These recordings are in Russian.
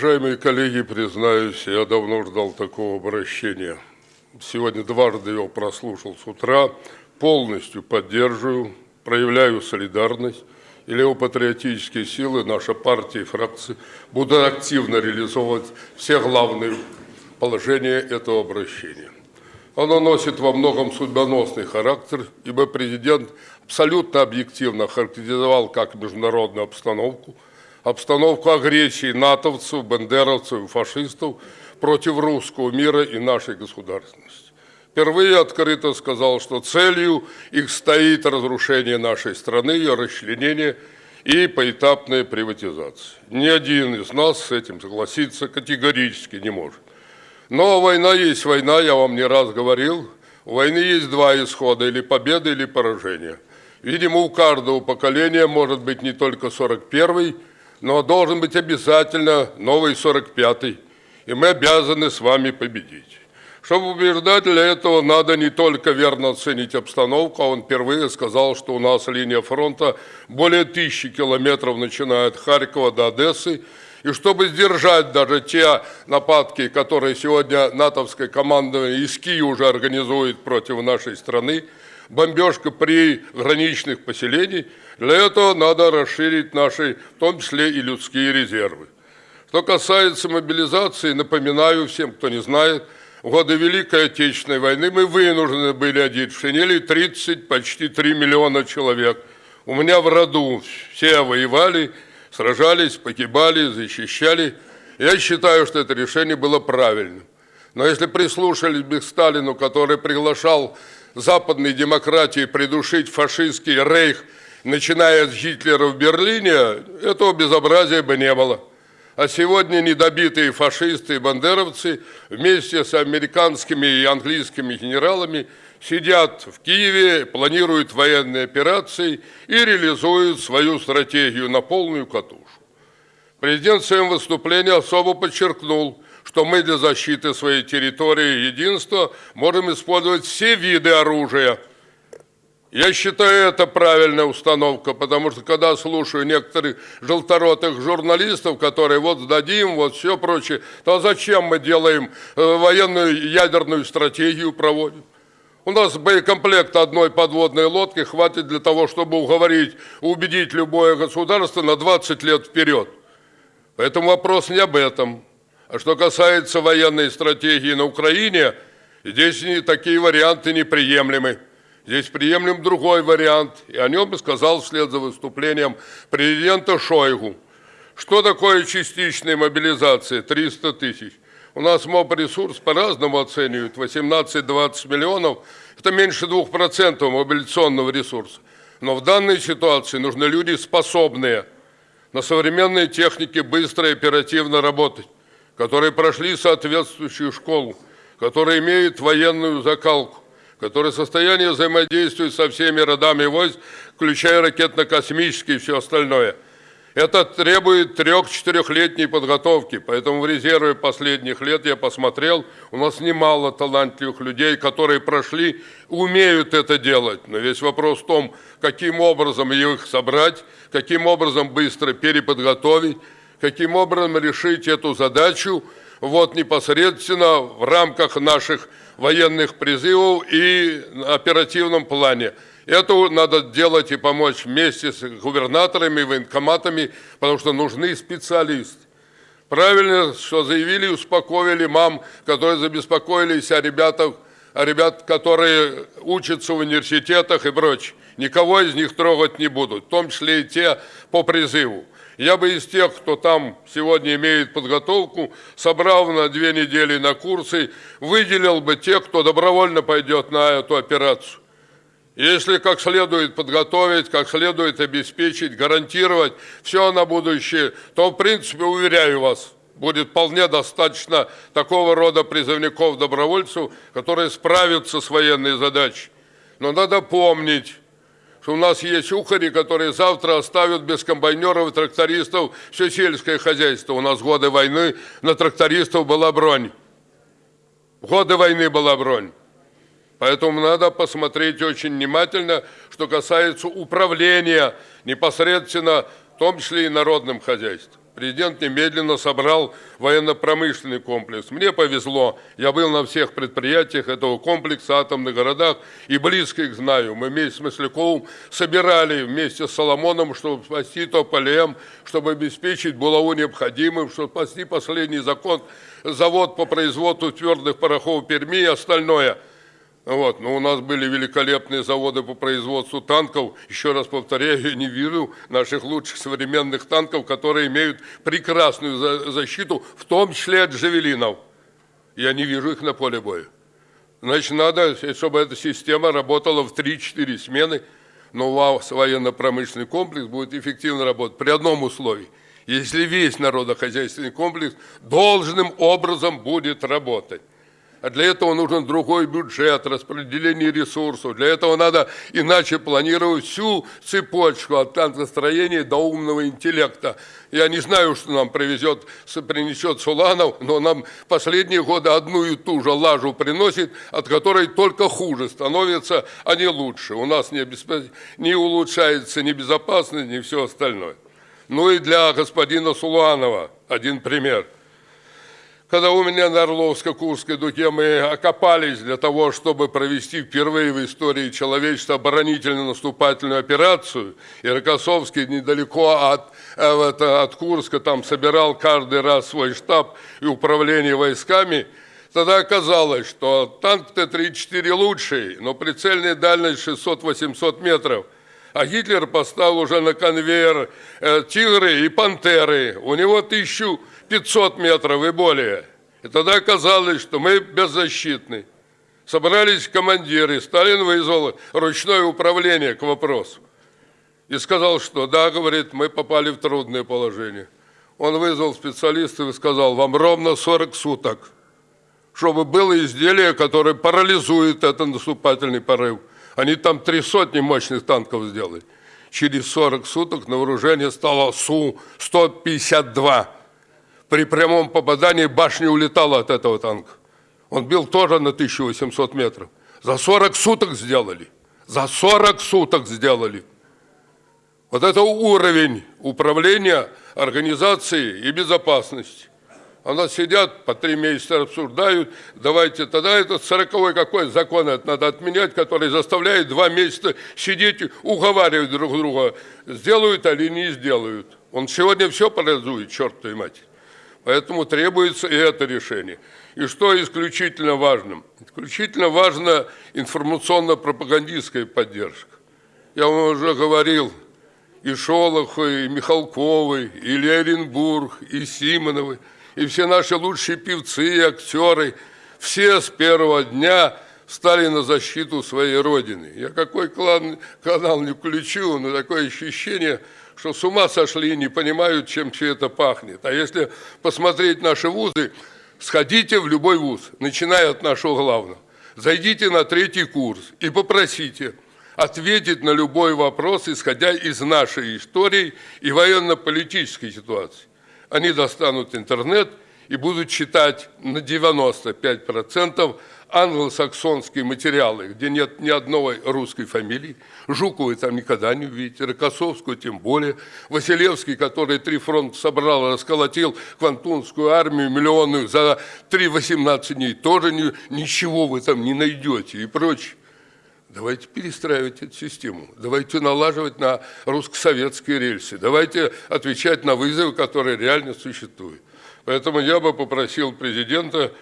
Уважаемые коллеги, признаюсь, я давно ждал такого обращения. Сегодня дважды его прослушал с утра. Полностью поддерживаю, проявляю солидарность. И левопатриотические силы, наша партия и фракции будут активно реализовывать все главные положения этого обращения. Оно носит во многом судьбоносный характер, ибо президент абсолютно объективно характеризовал как международную обстановку, обстановку агрессии натовцев, бендеровцев и фашистов против русского мира и нашей государственности. Впервые открыто сказал, что целью их стоит разрушение нашей страны, ее расчленение и поэтапная приватизация. Ни один из нас с этим согласиться категорически не может. Но война есть война, я вам не раз говорил. У войны есть два исхода, или победа, или поражение. Видимо, у каждого поколения может быть не только 41-й, но должен быть обязательно новый 45-й. И мы обязаны с вами победить. Чтобы убеждать для этого, надо не только верно оценить обстановку, а он впервые сказал, что у нас линия фронта более тысячи километров, начиная от Харькова до Одессы, и чтобы сдержать даже те нападки, которые сегодня натовское командование из Киева уже организует против нашей страны, бомбежка при граничных поселениях, для этого надо расширить наши, в том числе и людские резервы. Что касается мобилизации, напоминаю всем, кто не знает, в годы Великой Отечественной войны мы вынуждены были одеть в шинели 30, почти 3 миллиона человек. У меня в роду все воевали, сражались, погибали, защищали. Я считаю, что это решение было правильным. Но если прислушались бы к Сталину, который приглашал западные демократии придушить фашистский рейх, начиная с Гитлера в Берлине, этого безобразия бы не было. А сегодня недобитые фашисты и бандеровцы вместе с американскими и английскими генералами сидят в Киеве, планируют военные операции и реализуют свою стратегию на полную катушку. Президент в своем выступлении особо подчеркнул, что мы для защиты своей территории и единства можем использовать все виды оружия. Я считаю, это правильная установка, потому что когда слушаю некоторых желторотых журналистов, которые вот сдадим, вот все прочее, то зачем мы делаем э, военную ядерную стратегию проводим? У нас боекомплект одной подводной лодки хватит для того, чтобы уговорить, убедить любое государство на 20 лет вперед. Поэтому вопрос не об этом. А что касается военной стратегии на Украине, здесь такие варианты неприемлемы. Здесь приемлем другой вариант, и о нем сказал вслед за выступлением президента Шойгу. Что такое частичная мобилизация? 300 тысяч. У нас МОБ-ресурс по-разному оценивают, 18-20 миллионов. Это меньше 2% мобилизационного ресурса. Но в данной ситуации нужны люди способные на современной технике быстро и оперативно работать, которые прошли соответствующую школу, которые имеют военную закалку, которые в состоянии взаимодействовать со всеми родами войск, включая ракетно-космические и все остальное – это требует трех-четырехлетней подготовки, поэтому в резерве последних лет я посмотрел, у нас немало талантливых людей, которые прошли, умеют это делать. Но весь вопрос в том, каким образом их собрать, каким образом быстро переподготовить, каким образом решить эту задачу вот непосредственно в рамках наших военных призывов и оперативном плане. Это надо делать и помочь вместе с губернаторами, военкоматами, потому что нужны специалисты. Правильно, что заявили, успокоили мам, которые забеспокоились о ребятах, о ребят, которые учатся в университетах и прочее. Никого из них трогать не будут, в том числе и те по призыву. Я бы из тех, кто там сегодня имеет подготовку, собрал на две недели на курсы, выделил бы тех, кто добровольно пойдет на эту операцию. Если как следует подготовить, как следует обеспечить, гарантировать все на будущее, то, в принципе, уверяю вас, будет вполне достаточно такого рода призывников-добровольцев, которые справятся с военной задачей. Но надо помнить, что у нас есть ухари, которые завтра оставят без комбайнеров и трактористов все сельское хозяйство. У нас годы войны на трактористов была бронь. Годы войны была бронь. Поэтому надо посмотреть очень внимательно, что касается управления непосредственно, в том числе и народным хозяйством. Президент немедленно собрал военно-промышленный комплекс. Мне повезло, я был на всех предприятиях этого комплекса, атомных городах, и близко их знаю. Мы вместе с Масляковым собирали вместе с Соломоном, чтобы спасти Тополем, чтобы обеспечить булаву необходимым, чтобы спасти последний закон, завод по производству твердых порохов Перми и остальное – вот. Но у нас были великолепные заводы по производству танков. Еще раз повторяю, я не вижу наших лучших современных танков, которые имеют прекрасную защиту, в том числе от джавелинов. Я не вижу их на поле боя. Значит, надо, чтобы эта система работала в 3-4 смены, но у вас военно-промышленный комплекс будет эффективно работать при одном условии. Если весь народохозяйственный комплекс должным образом будет работать. А для этого нужен другой бюджет, распределение ресурсов. Для этого надо иначе планировать всю цепочку от танкостроения до умного интеллекта. Я не знаю, что нам привезет, принесет Суланов, но нам последние годы одну и ту же лажу приносит, от которой только хуже становится, а не лучше. У нас не, обесп... не улучшается ни безопасность, ни все остальное. Ну и для господина Суланова один пример – когда у меня на Орловско-Курской дуге мы окопались для того, чтобы провести впервые в истории человечества оборонительно-наступательную операцию, и Рокоссовский недалеко от, э, это, от Курска там собирал каждый раз свой штаб и управление войсками, тогда оказалось, что танк Т-34 лучший, но прицельная дальность 600-800 метров – а Гитлер поставил уже на конвейер э, тигры и пантеры. У него 1500 метров и более. И тогда оказалось, что мы беззащитны. Собрались командиры, Сталин вызвал ручное управление к вопросу. И сказал, что да, говорит, мы попали в трудное положение. Он вызвал специалистов и сказал, вам ровно 40 суток, чтобы было изделие, которое парализует этот наступательный порыв. Они там три сотни мощных танков сделали. Через 40 суток на вооружение стало Су-152. При прямом попадании башня улетала от этого танка. Он бил тоже на 1800 метров. За 40 суток сделали. За 40 суток сделали. Вот это уровень управления, организации и безопасности. У нас сидят, по три месяца обсуждают, давайте тогда этот сороковой какой закон это надо отменять, который заставляет два месяца сидеть, уговаривать друг друга, сделают или не сделают. Он сегодня все парализует, черт твою мать. Поэтому требуется и это решение. И что исключительно важным? Исключительно важна информационно-пропагандистская поддержка. Я вам уже говорил, и Шолоху, и Михалковой, и Леренбург, и Симоновой – и все наши лучшие певцы и актеры, все с первого дня стали на защиту своей Родины. Я какой клан, канал не включу, но такое ощущение, что с ума сошли и не понимают, чем все это пахнет. А если посмотреть наши вузы, сходите в любой вуз, начиная от нашего главного. Зайдите на третий курс и попросите ответить на любой вопрос, исходя из нашей истории и военно-политической ситуации они достанут интернет и будут читать на 95% англосаксонские материалы, где нет ни одной русской фамилии. Жуковой там никогда не увидите, Рокоссовскую тем более. Василевский, который три фронта собрал, расколотил Квантунскую армию миллионную за 3-18 дней, тоже ни, ничего вы там не найдете и прочее. Давайте перестраивать эту систему, давайте налаживать на русско-советские рельсы, давайте отвечать на вызовы, которые реально существуют. Поэтому я бы попросил президента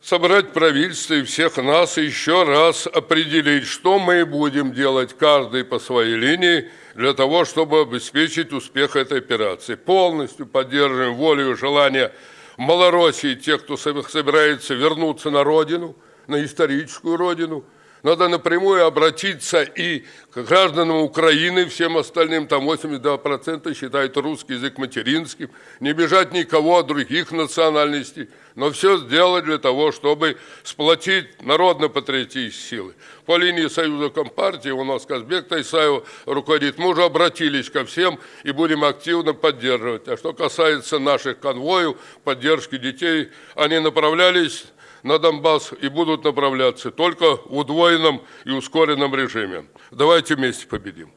собрать правительство и всех нас и еще раз определить, что мы будем делать каждый по своей линии для того, чтобы обеспечить успех этой операции. Полностью поддерживаем волю и желание Малороссии, тех, кто собирается вернуться на родину, на историческую родину – надо напрямую обратиться и к гражданам Украины, всем остальным, там 82% считают русский язык материнским, не бежать никого от других национальностей, но все сделать для того, чтобы сплотить народно-патриотические силы. По линии Союза Компартии у нас Казбек Тайсаев руководит. Мы уже обратились ко всем и будем активно поддерживать. А что касается наших конвоев, поддержки детей, они направлялись на Донбасс и будут направляться только в удвоенном и ускоренном режиме. Давайте вместе победим.